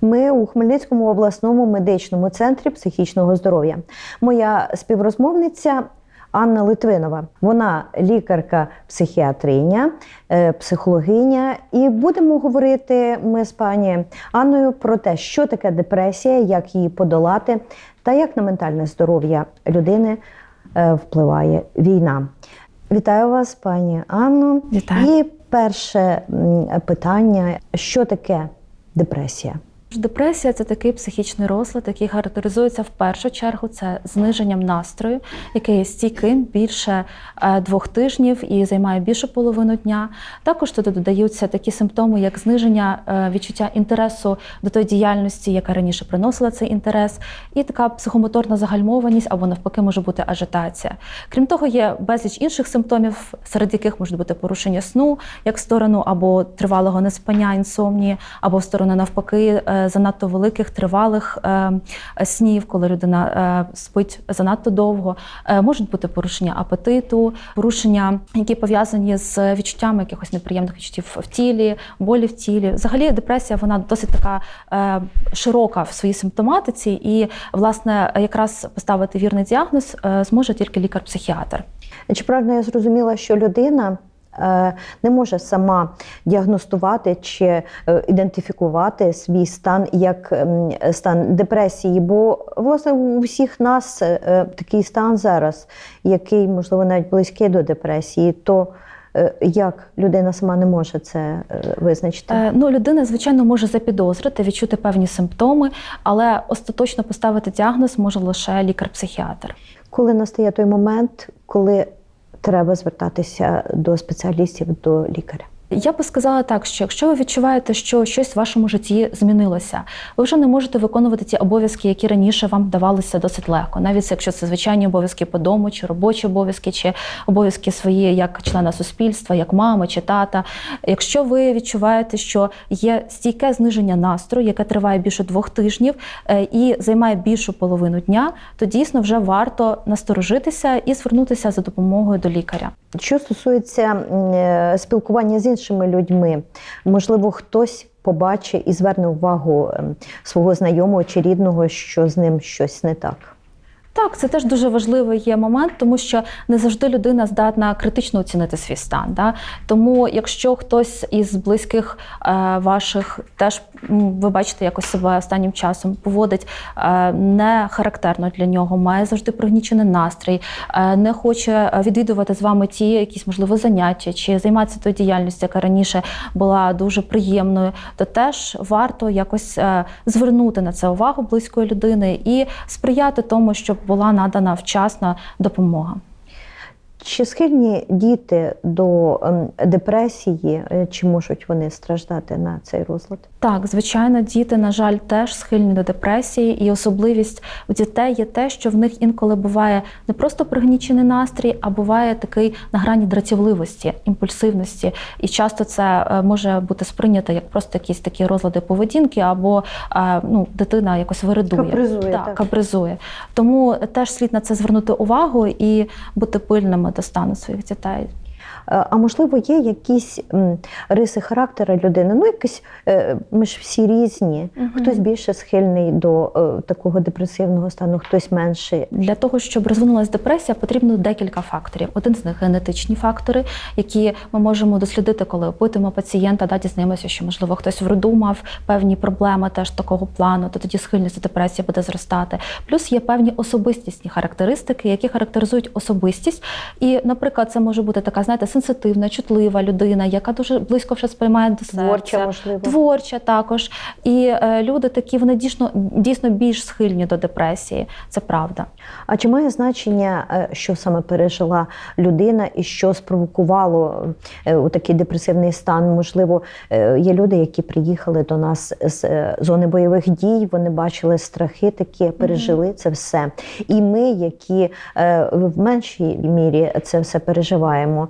Ми у Хмельницькому обласному медичному центрі психічного здоров'я. Моя співрозмовниця Анна Литвинова. Вона лікарка-психіатриня, е, психологиня. І будемо говорити ми з пані Анною про те, що таке депресія, як її подолати, та як на ментальне здоров'я людини е, впливає війна. Вітаю вас, пані Анно. Вітаю. І перше питання: що таке депресія? Депресія це такий психічний розлад, який характеризується в першу чергу це зниженням настрою, який є стійким більше е, двох тижнів і займає більшу половину дня. Також туди додаються такі симптоми, як зниження е, відчуття інтересу до тої діяльності, яка раніше приносила цей інтерес, і така психомоторна загальмованість або навпаки може бути ажитація. Крім того, є безліч інших симптомів, серед яких можуть бути порушення сну, як в сторону або тривалого неспання, інсомнії, або в сторону навпаки. Занадто великих тривалих е, снів, коли людина е, спить занадто довго, Е, можуть бути порушення апетиту, порушення, які пов'язані з відчуттями якихось неприємних відчуттів в тілі, болі в тілі. Взагалі, депресія вона досить така широка в своїй симптоматиці, і власне якраз поставити вірний діагноз зможе тільки лікар-психіатр. Чи правильно я зрозуміла, що людина не може сама діагностувати чи е, ідентифікувати свій стан як стан депресії? Бо власне у всіх нас е, е, такий стан зараз, який можливо навіть близький до депресії, то е, як людина сама не може це е, визначити? Е, Ну, людина, звичайно, може запідозрити, відчути певні симптоми, але остаточно поставити діагноз може лише лікар-психіатр. Коли настає той момент, коли треба звертатися до спеціалістів, до лікаря? Я би сказала так, що якщо ви відчуваєте, що щось в вашому житті змінилося, ви вже не можете виконувати ті обов'язки, які раніше вам давалися досить легко, навіть якщо це звичайні обов'язки по дому, чи робочі обов'язки, чи обов'язки свої як члена суспільства, як мами чи тата. Якщо ви відчуваєте, що є стійке зниження настрою, яке триває більше двох тижнів е, і займає більшу половину дня, то дійсно вже варто насторожитися і звернутися за допомогою до лікаря. Що стосується е, спілкування з іншими людьми, можливо, хтось побачить і зверне увагу ем, свого знайомого чи рідного, що з ним щось не так. Так, це теж дуже важливий є момент, тому що не завжди людина здатна критично оцінити свій стан. Да? Тому, якщо хтось із близьких е, ваших теж ви бачите, якось себе останнім часом поводить е, не характерно для нього, має завжди пригнічений настрій, е, не хоче е, відвідувати з вами ті якісь можливо заняття чи займатися тою діяльністю, яка раніше була дуже приємною, то теж варто якось е, звернути на це увагу близької людини і сприяти тому, щоб була надана вчасна допомога. Чи схильні діти до ем, депресії, е, чи можуть вони страждати на цей розлад? Так, звичайно, діти, на жаль, теж схильні до депресії, і особливість у дітей є те, що в них інколи буває не просто пригнічений настрій, а буває такий на грані дратівливості, імпульсивності. І часто це е, може бути сприйнято як просто якісь такі розлади поведінки, або е, ну, дитина якось виридує. Капризує, так, так. капризує. Тому теж слід на це звернути увагу і бути пильними стану своїх дітей. Е, А можливо, є якісь риси характера людини? Ну, якісь е, ми ж всі різні. Мгм. Хтось більше схильний до е, такого депресивного стану, хтось менше. Для того, щоб розвинулася депресія, потрібно декілька факторів. Один з них генетичні фактори, які ми можемо дослідити, коли опитуємо пацієнта, да, дізнаємося, що можливо хтось в роду мав певні проблеми теж такого плану, то тоді схильність до депресії буде зростати. Плюс є певні особистісні характеристики, які характеризують особистість. І, наприклад, це може бути така, знаєте, сенситивна, чутлива людина, яка дуже близько все сприймає до серця. Творча, можливо. Творча також. І е, люди такі вони дійсно дійсно більш схильні до депресії. Це правда. А чи має значення, е, що саме пережила людина і що спровокувало е, у такий депресивний стан? Можливо, е, є люди, які приїхали до нас з е, зони бойових дій, вони бачили страхи такі, пережили це все. І ми, які е, в меншій мірі це все переживаємо,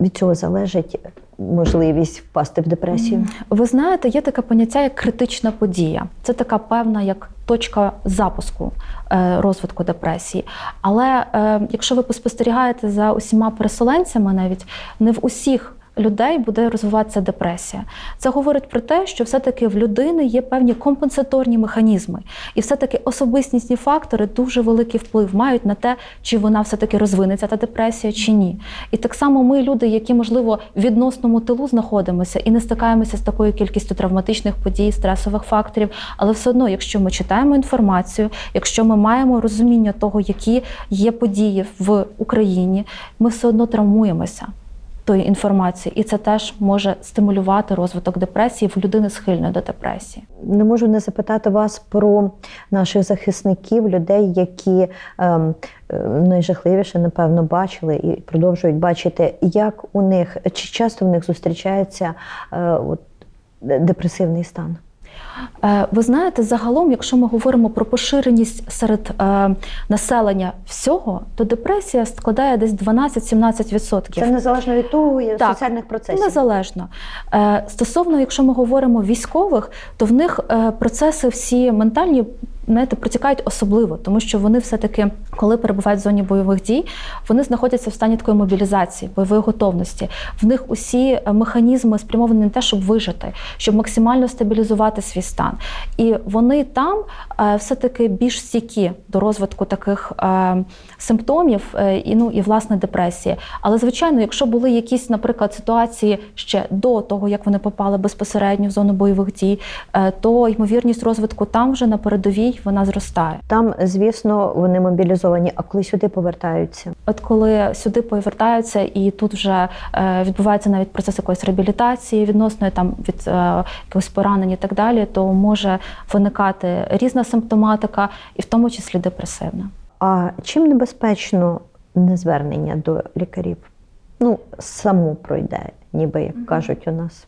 від цього залежить можливість впасти в депресію. Ви знаєте, є таке поняття як критична подія. Це така певна як точка запуску е, розвитку депресії. Але е, якщо ви поспостерігаєте за усіма переселенцями, навіть не в усіх людей буде розвиватися депресія. Це говорить про те, що все-таки в людини є певні компенсаторні механізми, і все-таки особистісні фактори дуже великий вплив мають на те, чи вона все-таки розвинеться та депресія, чи ні. І так само ми, люди, які можливо в відносному тилу знаходимося і не стикаємося з такою кількістю травматичних подій, стресових факторів, але все одно, якщо ми читаємо інформацію, якщо ми маємо розуміння того, які є події в Україні, ми все одно травмуємося тої інформації, і це теж може стимулювати розвиток депресії в людини схильної до депресії. Не можу не запитати вас про наших захисників, людей, які ем, е, найжахливіше, напевно, бачили і продовжують бачити, як у них чи часто в них зустрічається е, от, депресивний стан. Е, Ви знаєте, загалом, якщо ми говоримо про поширеність серед е, населення всього, то депресія складає десь 12-17%. Це незалежно від того і Так, соціальних процесів. Незалежно. Е, Стосовно, якщо ми говоримо військових, то в них процеси всі ментальні. Знаєте, протікають особливо, тому що вони все-таки, коли перебувають в зоні бойових дій, вони знаходяться в стані такої мобілізації, бойової готовності. В них усі механізми спрямовані на те, щоб вижити, щоб максимально стабілізувати свій стан. І вони там е, все-таки більш стійкі до розвитку таких е, симптомів е, і ну і власне депресії. Але звичайно, якщо були якісь, наприклад, ситуації ще до того, як вони попали безпосередньо в зону бойових дій, то ймовірність розвитку там вже на передовій вона зростає. Там, звісно, вони мобілізовані, а коли сюди повертаються. От коли сюди повертаються, і тут вже відбувається навіть процес якоїсь реабілітації відносної там від якогось поранень і так далі, то може виникати різна симптоматика, і в тому числі депресивна. А чим небезпечно незвернення до лікарів? Ну, само пройде, ніби як кажуть у нас.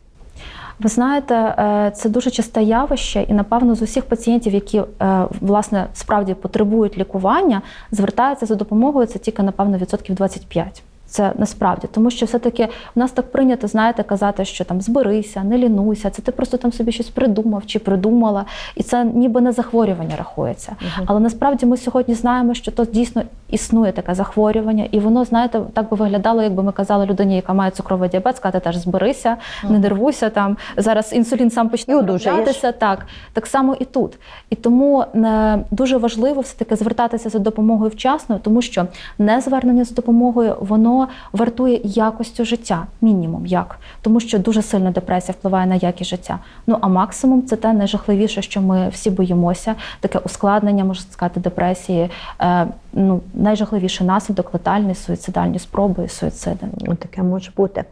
Ви знаєте, е, це дуже часте явище, і напевно з усіх пацієнтів, які е, власне справді потребують лікування, звертаються за допомогою це тільки напевно відсотків 25. Це насправді, тому що все-таки в нас так прийнято, знаєте, казати, що там зберися, не лінуйся, це ти просто там собі щось придумав чи придумала, і це ніби не захворювання рахується. Але насправді ми сьогодні знаємо, що то дійсно існує таке захворювання, і воно, знаєте, так би виглядало, якби ми казали людині, яка має цукровий діабет, сказати теж зберися, не нервуйся там. Зараз інсулін сам почне вироблятися. Так, так само і тут. І тому е, дуже важливо все таки звертатися за допомогою вчасно, тому що незвернення за допомогою воно вартує якостю життя, мінімум як, тому що дуже сильно депресія впливає на якість життя. Ну а максимум це те найжахливіше, що ми всі боїмося. Таке ускладнення, можна сказати, депресії. Е, ну найжахливіший наслідок летальні суїцидальні спроби суїциди. Ну, Таке може бути.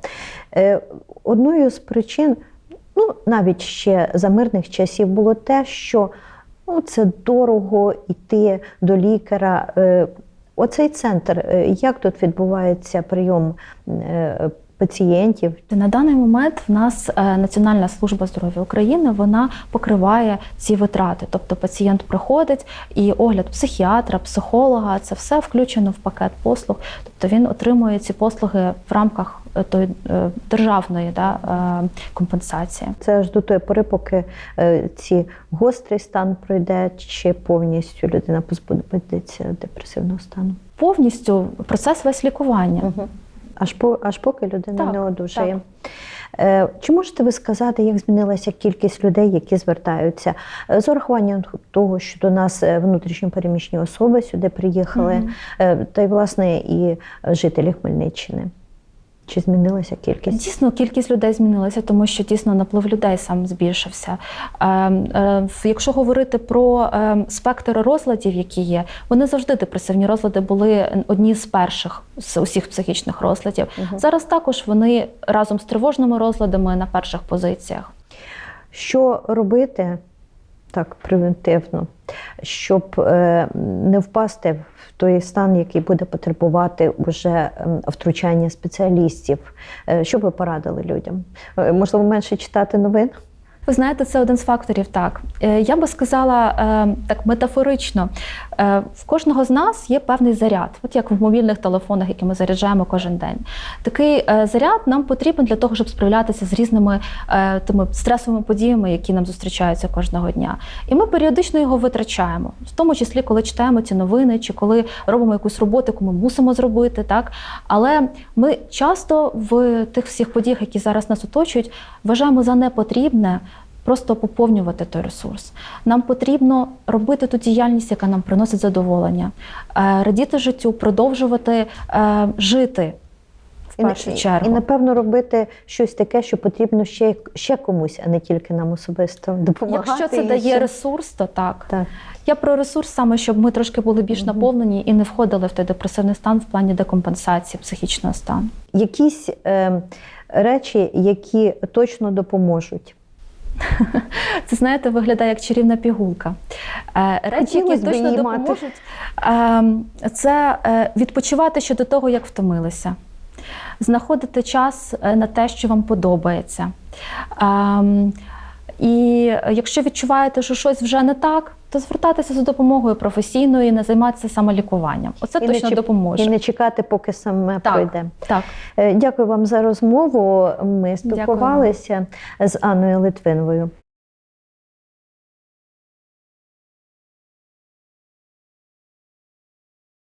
Е, Одною з причин, ну навіть ще за мирних часів, було те, що ну, це дорого йти до лікаря. Оцей центр, е, як тут відбувається прийом е, пацієнтів? На даний момент в нас е, Національна служба здоров'я України вона покриває ці витрати. Тобто пацієнт приходить і огляд психіатра, психолога це все включено в пакет послуг. Тобто він отримує ці послуги в рамках тої е, державної да, е, компенсації. Це аж до тої пори, поки е, ці гострий стан пройде, чи повністю людина позбудеться депресивного стану. Повністю процес весь лікування. Аж по аж поки людина Так, не одужає. Е, Чи можете ви сказати, як змінилася кількість людей, які звертаються Е, з урахуванням того, що до нас е, внутрішньо переміщені особи сюди приїхали, е, та й власне і жителі Хмельниччини? Чи змінилася кількість? Дійсно, кількість людей змінилася, тому що дійсно наплив людей сам збільшився. Е, е, Якщо говорити про е, спектр розладів, які є, вони завжди депресивні розлади були одні з перших з усіх психічних розладів. Мгм. Зараз також вони разом з тривожними розладами на перших позиціях. Що робити так превентивно, щоб е, не впасти в той стан, який буде потребувати вже ем, втручання спеціалістів? Е, Що ви порадили людям? Е, Можливо, менше читати новин? Ви знаєте, це один з факторів. Так Е, я би сказала е, так метафорично. Е, В кожного з нас є певний заряд, от як в мобільних телефонах, які ми заряджаємо кожен день. Такий заряд нам потрібен для того, щоб справлятися з різними тими стресовими подіями, які нам зустрічаються кожного дня. І ми періодично його витрачаємо, в тому числі, коли читаємо ці новини, чи коли робимо якусь роботу, яку ми мусимо зробити. Так але ми часто в тих всіх подіях, які зараз нас оточують, вважаємо за непотрібне. Просто поповнювати той ресурс. Нам потрібно робити ту діяльність, яка нам приносить задоволення, е, радіти життю, продовжувати е, жити в І, першу чергу. і напевно робити щось таке, що потрібно ще, ще комусь, а не тільки нам особисто допомагати. Якщо це дає ще- ресурс, то так. Так. Я про ресурс саме, щоб ми трошки були більш Мгм. наповнені і не входили в той депресивний стан в плані декомпенсації психічного стану. Якісь е, речі, які точно допоможуть. Це знаєте, виглядає як чарівна пігулка. Е, Речі, які точно допоможуть, ем, це е, відпочивати ще до того, як втомилися, знаходити час е, на те, що вам подобається. Ем, І якщо відчуваєте, що щось вже не так, то звертатися за допомогою професійною і не займатися самолікуванням. Оце І точно чіп- допоможе. І не чекати, поки саме Так. пройде. Так. Е, Дякую вам за розмову. Ми спілкувалися з Анною Литвиновою.